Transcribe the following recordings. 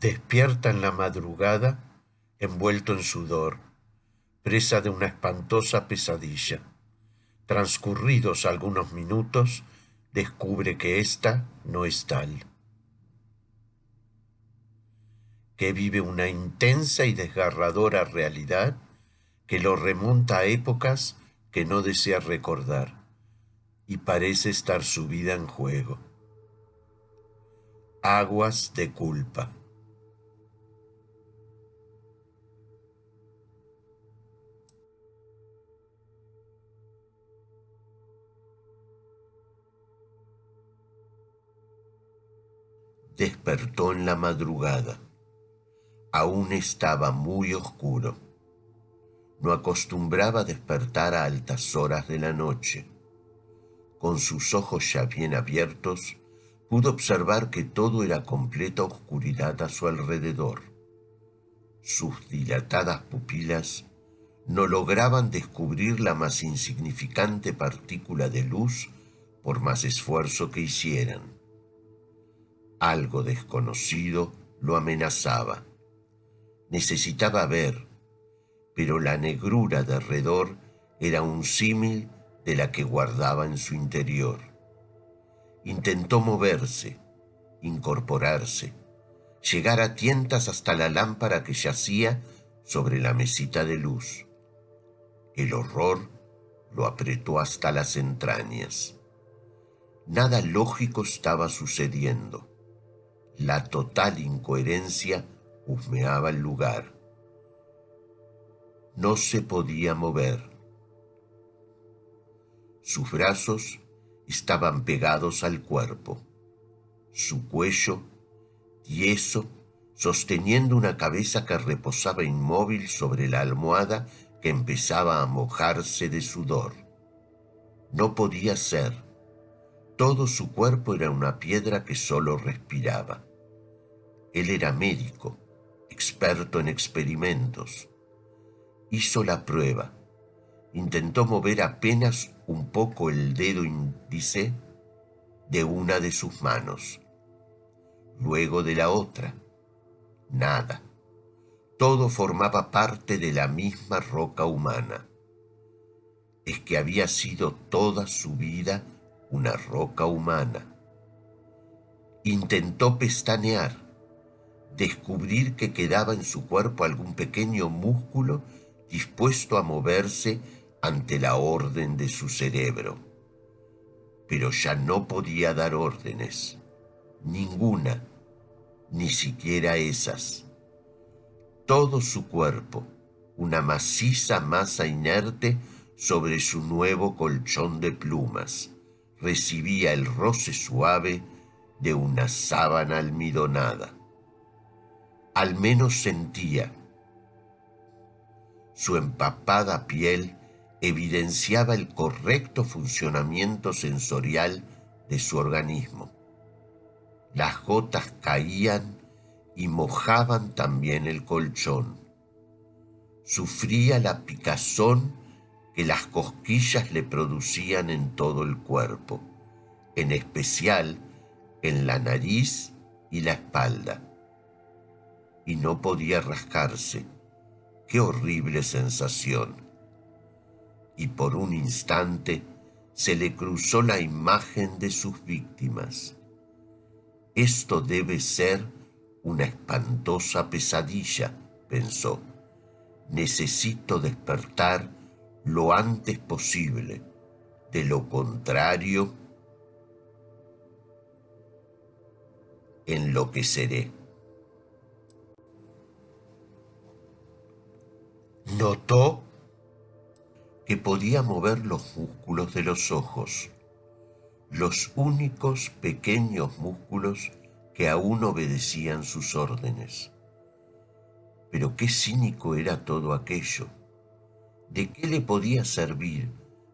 Despierta en la madrugada, envuelto en sudor, presa de una espantosa pesadilla. Transcurridos algunos minutos, descubre que ésta no es tal, que vive una intensa y desgarradora realidad que lo remonta a épocas que no desea recordar y parece estar su vida en juego. Aguas de culpa. Despertó en la madrugada. Aún estaba muy oscuro. No acostumbraba despertar a altas horas de la noche. Con sus ojos ya bien abiertos, pudo observar que todo era completa oscuridad a su alrededor. Sus dilatadas pupilas no lograban descubrir la más insignificante partícula de luz por más esfuerzo que hicieran. Algo desconocido lo amenazaba. Necesitaba ver, pero la negrura de alrededor era un símil de la que guardaba en su interior. Intentó moverse, incorporarse, llegar a tientas hasta la lámpara que yacía sobre la mesita de luz. El horror lo apretó hasta las entrañas. Nada lógico estaba sucediendo. La total incoherencia husmeaba el lugar. No se podía mover. Sus brazos estaban pegados al cuerpo. Su cuello, tieso, sosteniendo una cabeza que reposaba inmóvil sobre la almohada que empezaba a mojarse de sudor. No podía ser. Todo su cuerpo era una piedra que solo respiraba. Él era médico, experto en experimentos. Hizo la prueba. Intentó mover apenas un poco el dedo índice de una de sus manos. Luego de la otra. Nada. Todo formaba parte de la misma roca humana. Es que había sido toda su vida una roca humana. Intentó pestanear descubrir que quedaba en su cuerpo algún pequeño músculo dispuesto a moverse ante la orden de su cerebro. Pero ya no podía dar órdenes, ninguna, ni siquiera esas. Todo su cuerpo, una maciza masa inerte sobre su nuevo colchón de plumas, recibía el roce suave de una sábana almidonada al menos sentía. Su empapada piel evidenciaba el correcto funcionamiento sensorial de su organismo. Las gotas caían y mojaban también el colchón. Sufría la picazón que las cosquillas le producían en todo el cuerpo, en especial en la nariz y la espalda y no podía rascarse. Qué horrible sensación. Y por un instante se le cruzó la imagen de sus víctimas. Esto debe ser una espantosa pesadilla, pensó. Necesito despertar lo antes posible. De lo contrario, enloqueceré. Notó que podía mover los músculos de los ojos, los únicos pequeños músculos que aún obedecían sus órdenes. Pero qué cínico era todo aquello. ¿De qué le podía servir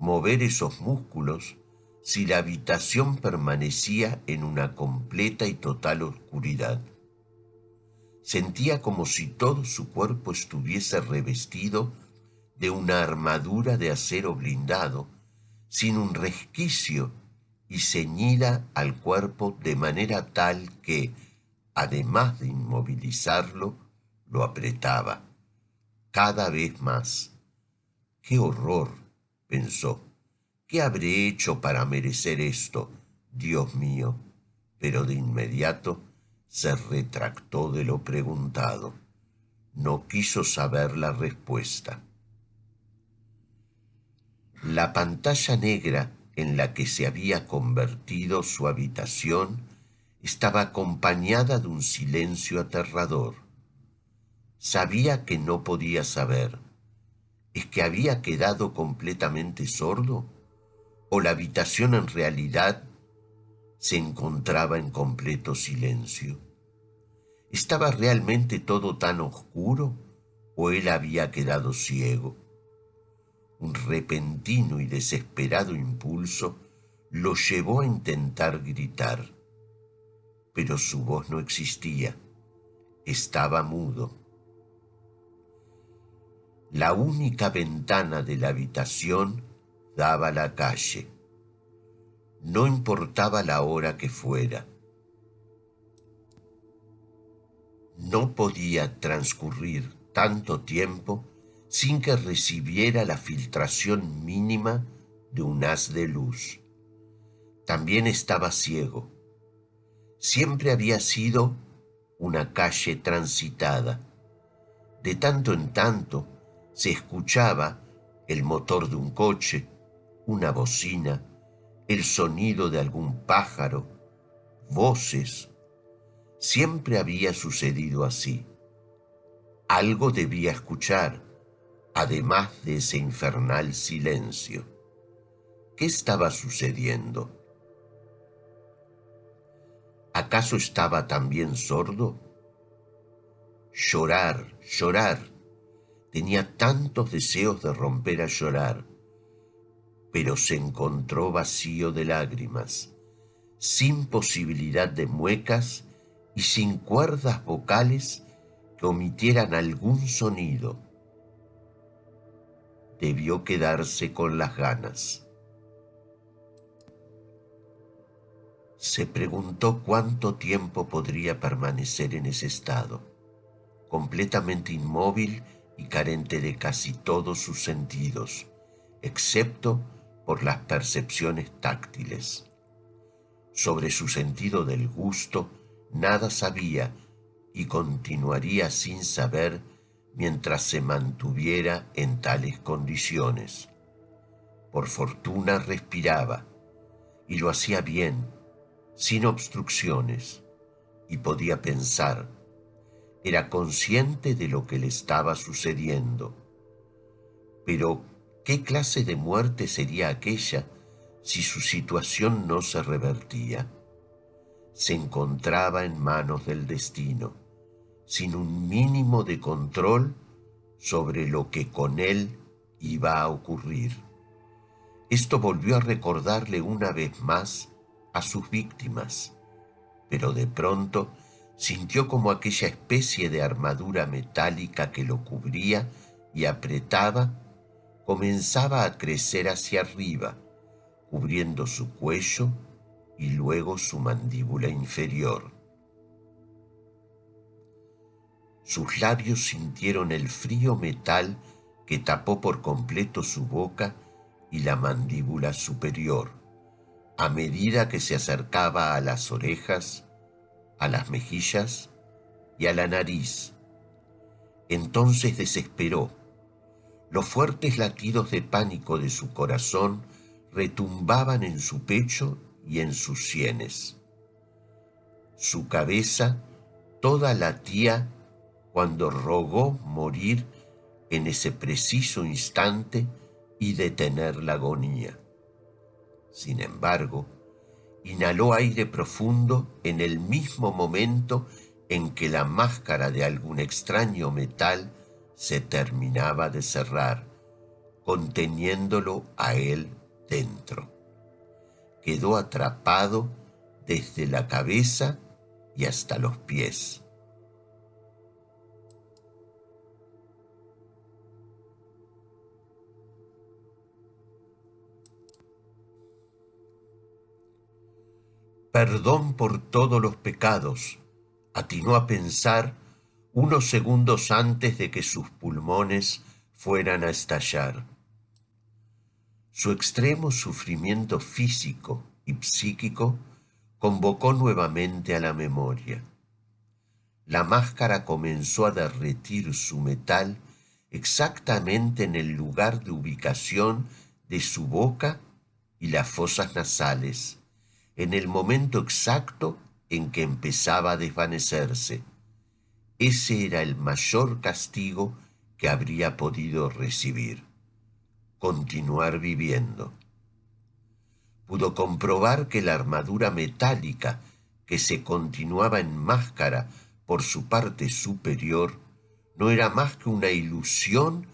mover esos músculos si la habitación permanecía en una completa y total oscuridad? Sentía como si todo su cuerpo estuviese revestido de una armadura de acero blindado, sin un resquicio y ceñida al cuerpo de manera tal que, además de inmovilizarlo, lo apretaba cada vez más. ¡Qué horror! pensó. ¿Qué habré hecho para merecer esto, Dios mío? Pero de inmediato se retractó de lo preguntado. No quiso saber la respuesta. La pantalla negra en la que se había convertido su habitación estaba acompañada de un silencio aterrador. Sabía que no podía saber. ¿Es que había quedado completamente sordo? ¿O la habitación en realidad se encontraba en completo silencio? ¿Estaba realmente todo tan oscuro o él había quedado ciego? Un repentino y desesperado impulso lo llevó a intentar gritar, pero su voz no existía, estaba mudo. La única ventana de la habitación daba a la calle. No importaba la hora que fuera. No podía transcurrir tanto tiempo sin que recibiera la filtración mínima de un haz de luz. También estaba ciego. Siempre había sido una calle transitada. De tanto en tanto se escuchaba el motor de un coche, una bocina, el sonido de algún pájaro, voces. Siempre había sucedido así. Algo debía escuchar, además de ese infernal silencio. ¿Qué estaba sucediendo? ¿Acaso estaba también sordo? Llorar, llorar Tenía tantos deseos de romper a llorar, pero se encontró vacío de lágrimas, sin posibilidad de muecas y sin cuerdas vocales que omitieran algún sonido. Debió quedarse con las ganas. Se preguntó cuánto tiempo podría permanecer en ese estado, completamente inmóvil y carente de casi todos sus sentidos, excepto por las percepciones táctiles. Sobre su sentido del gusto nada sabía y continuaría sin saber mientras se mantuviera en tales condiciones. Por fortuna respiraba, y lo hacía bien, sin obstrucciones, y podía pensar, era consciente de lo que le estaba sucediendo. Pero, ¿qué clase de muerte sería aquella si su situación no se revertía? Se encontraba en manos del destino, sin un mínimo de control sobre lo que con él iba a ocurrir. Esto volvió a recordarle una vez más a sus víctimas, pero de pronto sintió como aquella especie de armadura metálica que lo cubría y apretaba comenzaba a crecer hacia arriba, cubriendo su cuello y luego su mandíbula inferior. Sus labios sintieron el frío metal que tapó por completo su boca y la mandíbula superior. A medida que se acercaba a las orejas, a las mejillas y a la nariz. Entonces desesperó. Los fuertes latidos de pánico de su corazón retumbaban en su pecho y en sus sienes. Su cabeza toda latía cuando rogó morir en ese preciso instante y detener la agonía. Sin embargo, inhaló aire profundo en el mismo momento en que la máscara de algún extraño metal se terminaba de cerrar, conteniéndolo a él dentro. Quedó atrapado desde la cabeza y hasta los pies. perdón por todos los pecados, atinó a pensar unos segundos antes de que sus pulmones fueran a estallar. Su extremo sufrimiento físico y psíquico convocó nuevamente a la memoria. La máscara comenzó a derretir su metal exactamente en el lugar de ubicación de su boca y las fosas nasales, en el momento exacto en que empezaba a desvanecerse. Ese era el mayor castigo que habría podido recibir. Continuar viviendo. Pudo comprobar que la armadura metálica que se continuaba en máscara por su parte superior no era más que una ilusión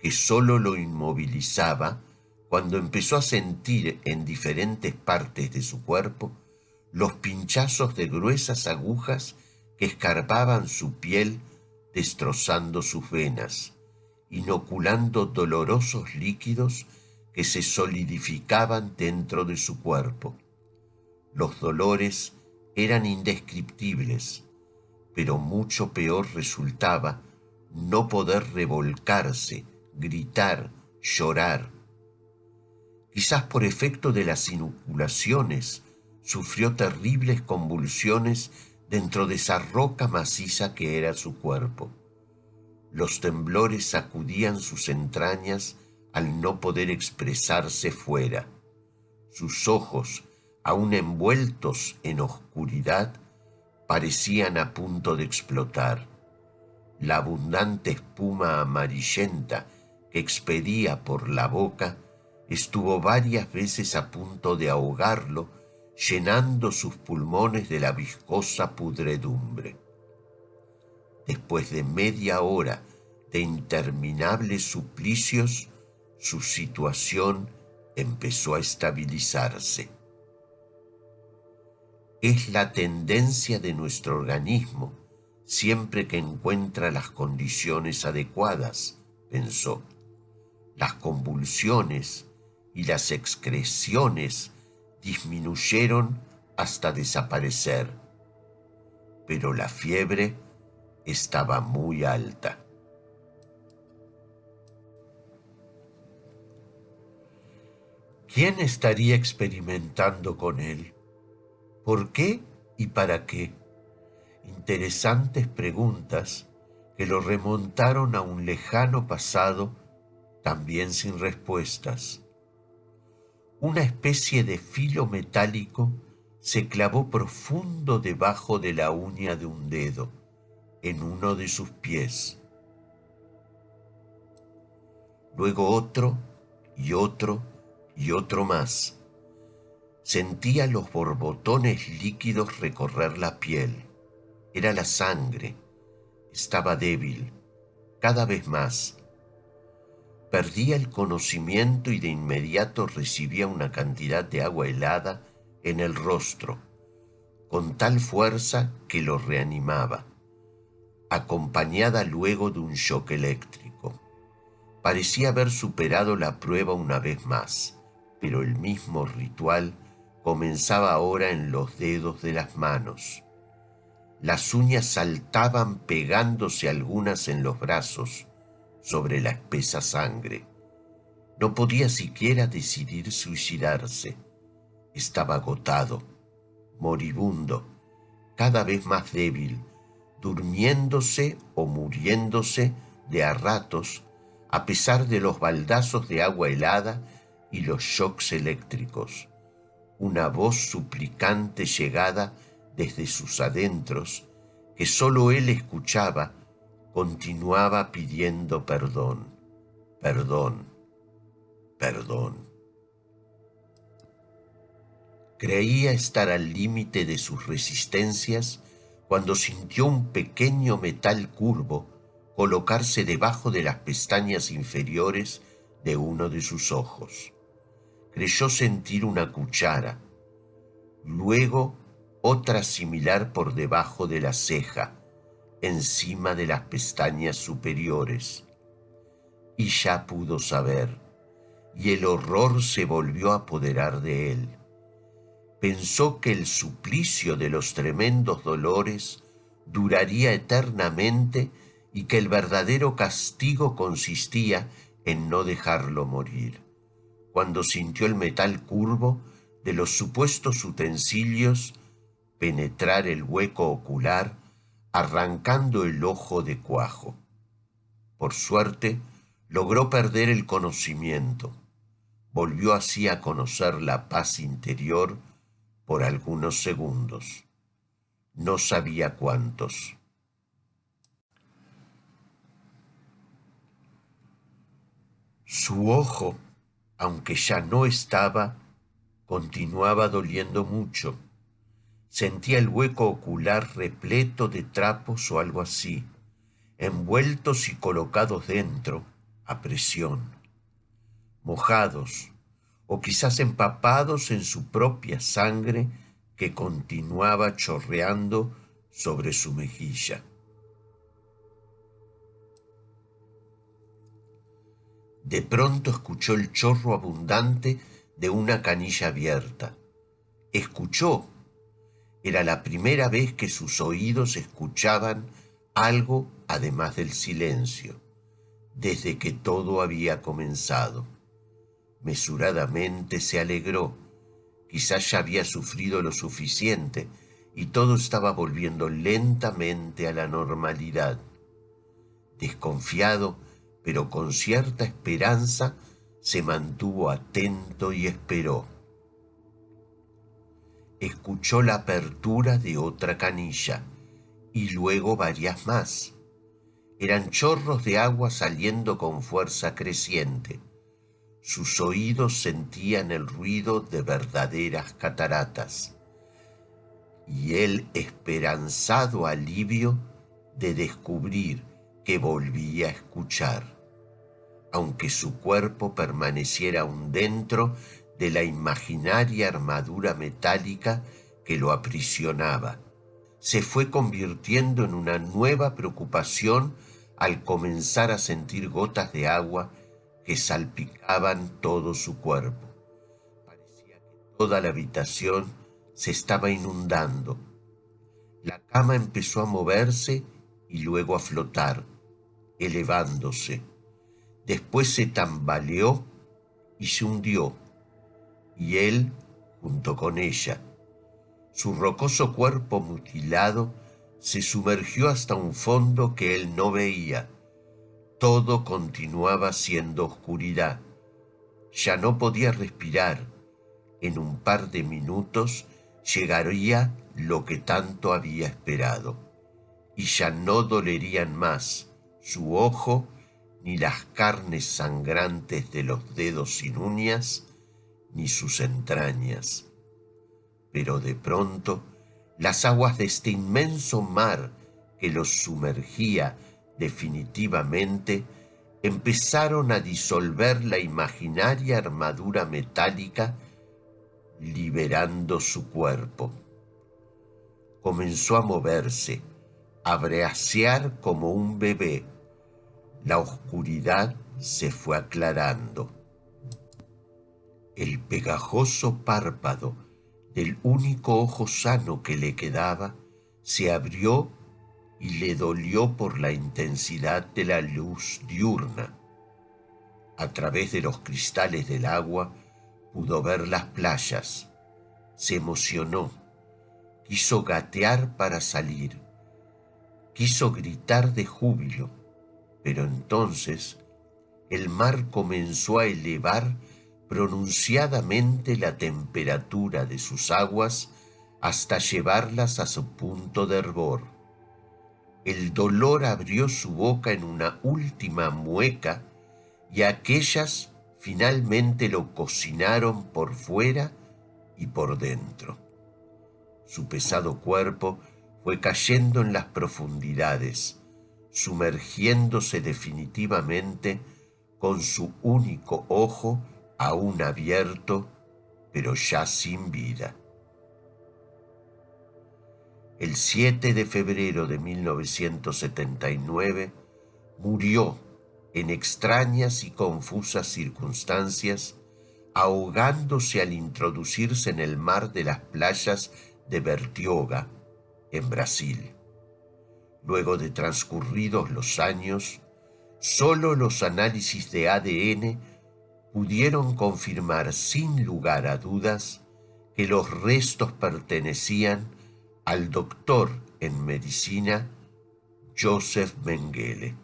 que sólo lo inmovilizaba cuando empezó a sentir en diferentes partes de su cuerpo los pinchazos de gruesas agujas que escarpaban su piel destrozando sus venas, inoculando dolorosos líquidos que se solidificaban dentro de su cuerpo. Los dolores eran indescriptibles, pero mucho peor resultaba no poder revolcarse, gritar, llorar. Quizás por efecto de las inoculaciones, sufrió terribles convulsiones dentro de esa roca maciza que era su cuerpo. Los temblores sacudían sus entrañas al no poder expresarse fuera. Sus ojos, aún envueltos en oscuridad, parecían a punto de explotar. La abundante espuma amarillenta que expedía por la boca estuvo varias veces a punto de ahogarlo llenando sus pulmones de la viscosa pudredumbre. Después de media hora de interminables suplicios, su situación empezó a estabilizarse. Es la tendencia de nuestro organismo, siempre que encuentra las condiciones adecuadas, pensó. Las convulsiones y las excreciones disminuyeron hasta desaparecer, pero la fiebre estaba muy alta. ¿Quién estaría experimentando con él? ¿Por qué y para qué? Interesantes preguntas que lo remontaron a un lejano pasado también sin respuestas una especie de filo metálico se clavó profundo debajo de la uña de un dedo, en uno de sus pies. Luego otro y otro y otro más. Sentía los borbotones líquidos recorrer la piel. Era la sangre. Estaba débil, cada vez más, Perdía el conocimiento y de inmediato recibía una cantidad de agua helada en el rostro, con tal fuerza que lo reanimaba, acompañada luego de un shock eléctrico. Parecía haber superado la prueba una vez más, pero el mismo ritual comenzaba ahora en los dedos de las manos. Las uñas saltaban pegándose algunas en los brazos, sobre la espesa sangre. No podía siquiera decidir suicidarse. Estaba agotado, moribundo, cada vez más débil, durmiéndose o muriéndose de a ratos a pesar de los baldazos de agua helada y los shocks eléctricos. Una voz suplicante llegada desde sus adentros que sólo él escuchaba continuaba pidiendo perdón, perdón, perdón. Creía estar al límite de sus resistencias cuando sintió un pequeño metal curvo colocarse debajo de las pestañas inferiores de uno de sus ojos. Creyó sentir una cuchara, luego otra similar por debajo de la ceja, encima de las pestañas superiores. Y ya pudo saber, y el horror se volvió a apoderar de él. Pensó que el suplicio de los tremendos dolores duraría eternamente y que el verdadero castigo consistía en no dejarlo morir. Cuando sintió el metal curvo de los supuestos utensilios penetrar el hueco ocular, arrancando el ojo de cuajo. Por suerte, logró perder el conocimiento. Volvió así a conocer la paz interior por algunos segundos. No sabía cuántos. Su ojo, aunque ya no estaba, continuaba doliendo mucho. Sentía el hueco ocular repleto de trapos o algo así, envueltos y colocados dentro, a presión, mojados o quizás empapados en su propia sangre que continuaba chorreando sobre su mejilla. De pronto escuchó el chorro abundante de una canilla abierta. Escuchó. Era la primera vez que sus oídos escuchaban algo además del silencio, desde que todo había comenzado. Mesuradamente se alegró. Quizás ya había sufrido lo suficiente y todo estaba volviendo lentamente a la normalidad. Desconfiado, pero con cierta esperanza se mantuvo atento y esperó. Escuchó la apertura de otra canilla y luego varias más. Eran chorros de agua saliendo con fuerza creciente. Sus oídos sentían el ruido de verdaderas cataratas. Y el esperanzado alivio de descubrir que volvía a escuchar, aunque su cuerpo permaneciera aún dentro de la imaginaria armadura metálica que lo aprisionaba. Se fue convirtiendo en una nueva preocupación al comenzar a sentir gotas de agua que salpicaban todo su cuerpo. Parecía que toda la habitación se estaba inundando. La cama empezó a moverse y luego a flotar, elevándose. Después se tambaleó y se hundió, y él junto con ella. Su rocoso cuerpo mutilado se sumergió hasta un fondo que él no veía. Todo continuaba siendo oscuridad. Ya no podía respirar. En un par de minutos llegaría lo que tanto había esperado y ya no dolerían más su ojo ni las carnes sangrantes de los dedos sin uñas, ni sus entrañas. Pero de pronto las aguas de este inmenso mar que los sumergía definitivamente empezaron a disolver la imaginaria armadura metálica, liberando su cuerpo. Comenzó a moverse, abreasear como un bebé. La oscuridad se fue aclarando. El pegajoso párpado del único ojo sano que le quedaba se abrió y le dolió por la intensidad de la luz diurna. A través de los cristales del agua pudo ver las playas. Se emocionó. Quiso gatear para salir quiso gritar de júbilo, pero entonces el mar comenzó a elevar pronunciadamente la temperatura de sus aguas hasta llevarlas a su punto de hervor. El dolor abrió su boca en una última mueca y aquellas finalmente lo cocinaron por fuera y por dentro. Su pesado cuerpo fue cayendo en las profundidades, sumergiéndose definitivamente con su único ojo aún abierto, pero ya sin vida. El 7 de febrero de 1979 murió en extrañas y confusas circunstancias, ahogándose al introducirse en el mar de las playas de Bertioga, en Brasil. Luego de transcurridos los años, solo los análisis de ADN pudieron confirmar sin lugar a dudas que los restos pertenecían al doctor en medicina Joseph Mengele.